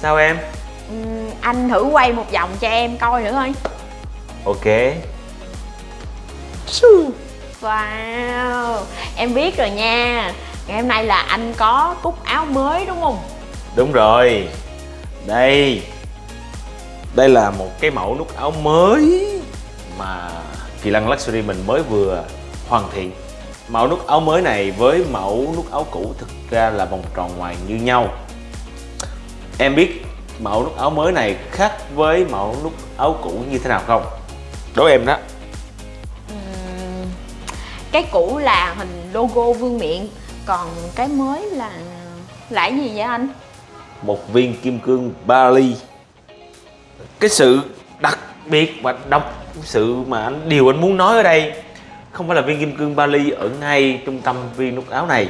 Sao em? Ừm, anh thử quay một vòng cho em coi nữa thôi. Ok. Wow. Em biết rồi nha. Ngày hôm nay là anh có cúc áo mới đúng không? Đúng rồi. Đây. Đây là một cái mẫu nút áo mới Mà Kỳ Lân Luxury mình mới vừa hoàn thiện. Mẫu nút áo mới này với mẫu nút áo cũ thực ra là vòng tròn ngoài như nhau Em biết mẫu nút áo mới này khác với mẫu nút áo cũ như thế nào không? Đố em đó Cái cũ là hình logo vương miện Còn cái mới là là gì vậy anh? một viên kim cương Bali cái sự đặc biệt và độc sự mà anh điều anh muốn nói ở đây không phải là viên kim cương Bali ở ngay trung tâm viên nút áo này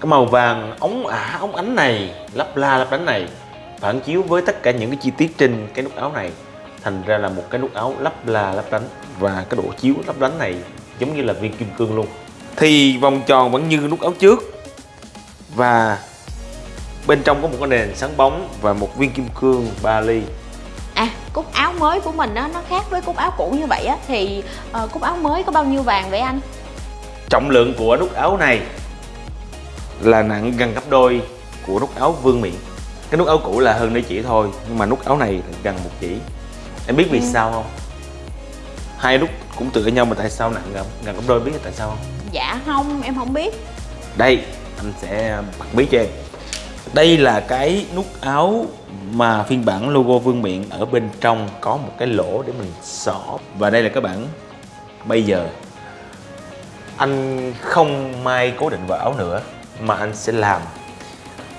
cái màu vàng ống ả ống ánh này lấp la lấp lánh này phản chiếu với tất cả những cái chi tiết trên cái nút áo này. Thành ra là một cái nút áo lấp la lấp lánh và cái độ chiếu lấp lánh này giống như là viên kim cương luôn. Thì vòng tròn vẫn như nút áo trước và bên trong có một cái nền sáng bóng và một viên kim cương Bali À cúc áo mới của mình á nó khác với cúc áo cũ như vậy á Thì ờ, cúc áo mới có bao nhiêu vàng vậy anh? trọng lượng của nút áo này là nặng gần gấp đôi của nút áo vương miện. Cái nút áo cũ là hơn đôi chỉ thôi nhưng mà nút áo này gần một chỉ. Em biết vì Ừ. sao không? Hai nút cũng tựa nhau mà tại sao nặng gần, gần gấp đôi biết tại sao không? Dạ không em không biết. Đây anh sẽ bật bí cho em. Đây là cái nút áo mà phiên bản logo vương miện ở bên trong có một cái lỗ để mình xỏ. Và đây là cái bản bây giờ anh không may cố định vào áo nữa mà anh sẽ làm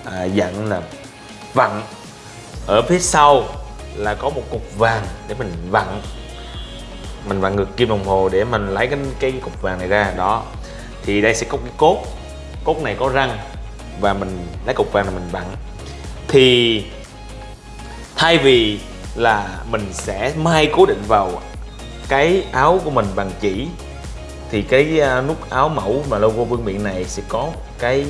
à, dạng là vặn. Ở phía sau là có một cục vàng để mình vặn. Mình vặn ngược kim đồng hồ để mình lấy cái cái cục vàng này ra. Đó. Thì đây sẽ có cái cốt. Cốt này có răng và mình lấy cục vàng này mình vặn. Thì thay vì là mình sẽ may cố định vào cái áo của mình bằng chỉ thì cái à, nút áo mẫu mà logo vương miện này sẽ có cái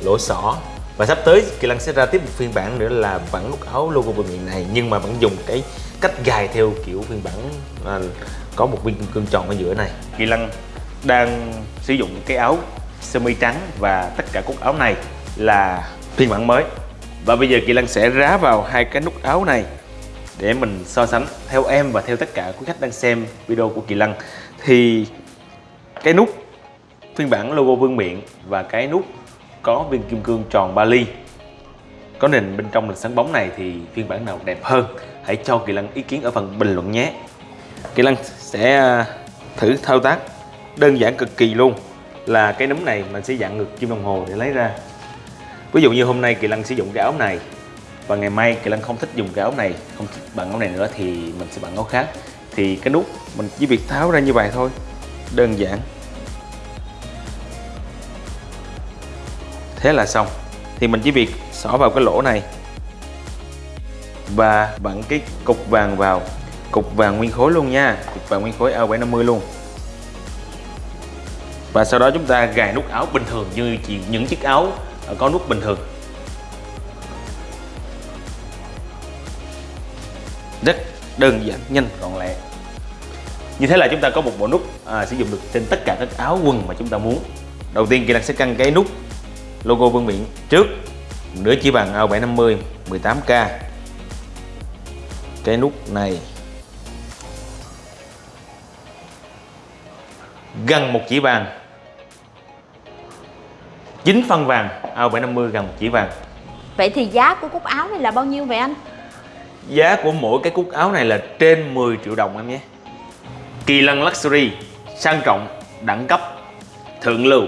lỗ xỏ. Và sắp tới Kỳ Lân sẽ ra tiếp một phiên bản nữa là vẫn nút áo logo vương miện này nhưng mà vẫn dùng cái cách gài theo kiểu phiên bản à, có một viên kim cương tròn ở giữa này. Kỳ Lân đang sử dụng cái áo sơ mi trắng và tất cả cúc áo này là phiên bản mới. Và bây giờ Kỳ Lân sẽ rá vào hai cái nút áo này để mình so sánh theo em và theo tất cả quý khách đang xem video của Kỳ Lân. Thì cái nút phiên bản logo vương miện và cái nút có viên kim cương tròn Bali có nền bên trong là sáng bóng này thì phiên bản nào đẹp hơn? Hãy cho Kỳ Lân ý kiến ở phần bình luận nhé. Kỳ Lân sẽ à, thử thao tác đơn giản cực kỳ luôn. Là cái núm này mình sẽ dặn ngược kim đồng hồ để lấy ra. Ví dụ như hôm nay Kỳ Lân sử dụng cái áo này và ngày mai Kỳ Lân không thích dùng cái áo này, không thích bằng áo này nữa thì mình sẽ bằng áo khác. Thì cái nút mình chỉ việc tháo ra như vậy thôi. Đơn giản. Thế là xong. Thì mình chỉ việc xỏ vào cái lỗ này. Và vặn cái cục vàng vào. Cục vàng nguyên khối luôn nha. Cục vàng nguyên khối A750 luôn. Và sau đó chúng ta gài nút áo bình thường như chỉ những chiếc áo có nút bình thường. Rất đơn giản nhanh gọn lẹ. Như thế là chúng ta có một bộ nút à, sử dụng được trên tất cả các áo quần mà chúng ta muốn. Đầu tiên Kỳ năng sẽ căng cái nút logo vương miện trước. Nửa chỉ vàng A750 18k cái nút này gần một chỉ vàng. 9 phân vàng A750 gần một chỉ vàng. Vậy thì giá của cúc áo này là bao nhiêu vậy anh? giá của mỗi cái cúc áo này là trên 10 triệu đồng em nhé. Kỳ Lân Luxury sang trọng đẳng cấp thượng lưu